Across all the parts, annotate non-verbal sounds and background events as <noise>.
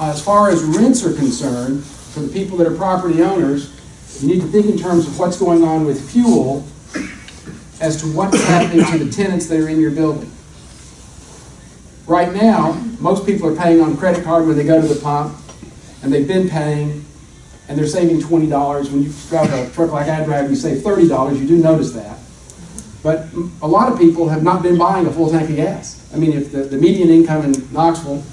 Uh, as far as rents are concerned, for the people that are property owners, you need to think in terms of what's going on with fuel as to what's <coughs> happening to the tenants that are in your building. Right now, most people are paying on credit card when they go to the pump, and they've been paying, and they're saving twenty dollars. When you drive a truck like I drive, you save thirty dollars, you do notice that. But a lot of people have not been buying a full tank of gas. I mean, if the, the median income in Knoxville,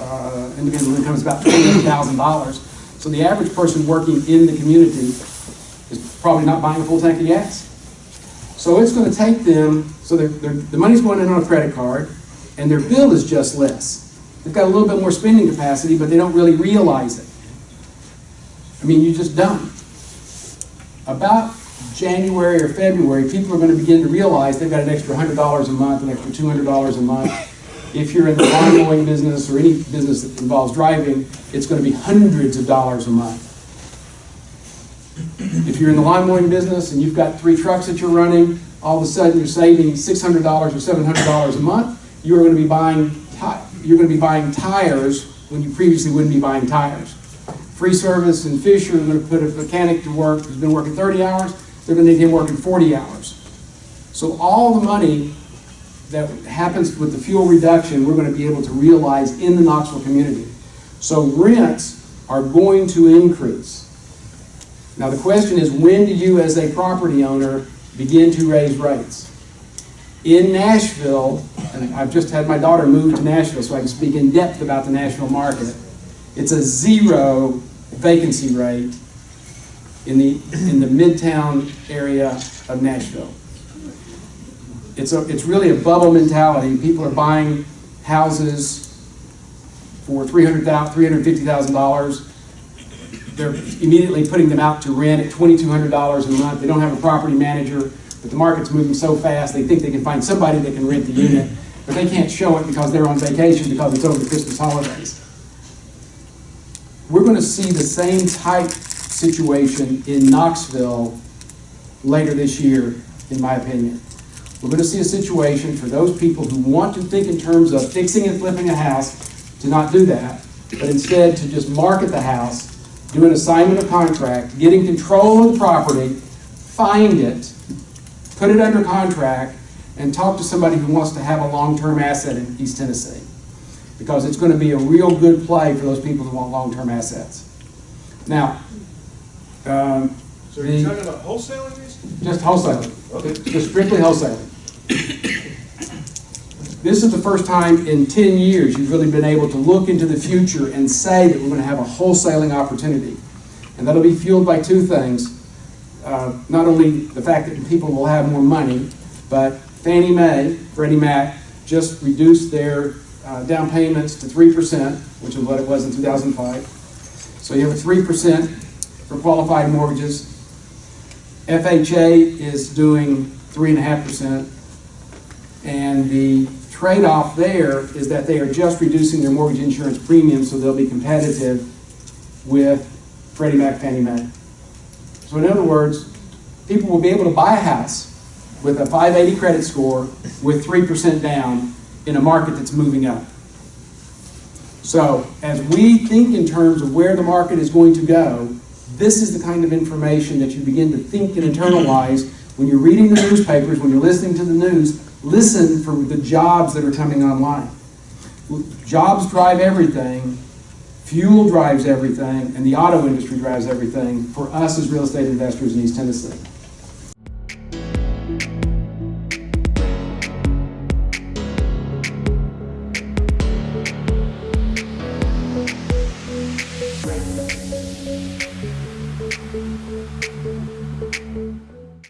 uh, individual income is about twenty-eight thousand dollars. So the average person working in the community is probably not buying a full tank of gas. So it's gonna take them, so they're, they're, the money's going in on a credit card, and their bill is just less. They've got a little bit more spending capacity, but they don't really realize it. I mean, you just don't. About January or February, people are gonna begin to realize they've got an extra hundred dollars a month, an extra two hundred dollars a month. If you're in the lawn mowing business or any business that involves driving, it's gonna be hundreds of dollars a month. If you're in the lawn mowing business and you've got three trucks that you're running, all of a sudden you're saving six hundred dollars or seven hundred dollars a month, you are gonna be buying you're gonna be buying tires when you previously wouldn't be buying tires. Free Service and Fisher are gonna put a mechanic to work who's been working thirty hours, they're gonna need him working forty hours. So all the money that happens with the fuel reduction, we're gonna be able to realize in the Knoxville community. So rents are going to increase. Now, the question is, when do you, as a property owner, begin to raise rates? In Nashville, and I've just had my daughter move to Nashville so I can speak in depth about the Nashville market, it's a zero vacancy rate in the, in the midtown area of Nashville. It's a, it's really a bubble mentality. People are buying houses for three hundred thousand, three hundred fifty thousand dollars. They're immediately putting them out to rent at twenty-two hundred dollars a month. They don't have a property manager, but the market's moving so fast, they think they can find somebody that can rent the unit, but they can't show it because they're on vacation because it's over the Christmas holidays. We're gonna see the same type situation in Knoxville later this year, in my opinion. We're gonna see a situation for those people who want to think in terms of fixing and flipping a house, to not do that, but instead to just market the house, do an assignment of contract, get in control of the property, find it, put it under contract, and talk to somebody who wants to have a long-term asset in East Tennessee. Because it's gonna be a real good play for those people who want long-term assets. Now, um, So you're talking about wholesaling these? just wholesaling, Okay. just strictly wholesaling. This is the first time in ten years you've really been able to look into the future and say that we're gonna have a wholesaling opportunity. And that'll be fueled by two things. Uh, Not only the fact that people will have more money, but Fannie Mae, Freddie Mac, just reduced their uh, down payments to three percent, which is what it was in two thousand five. So you have a three percent for qualified mortgages. FHA is doing three and a half percent. And the trade-off there is that they are just reducing their mortgage insurance premium, so they'll be competitive with Freddie Mac, Fannie Mae. So in other words, people will be able to buy a house with a 580 credit score with 3% down in a market that's moving up. So as we think in terms of where the market is going to go, this is the kind of information that you begin to think and internalize when you're reading the newspapers, when you're listening to the news, listen for the jobs that are coming online. Jobs drive everything, fuel drives everything, and the auto industry drives everything for us as real estate investors in East Tennessee.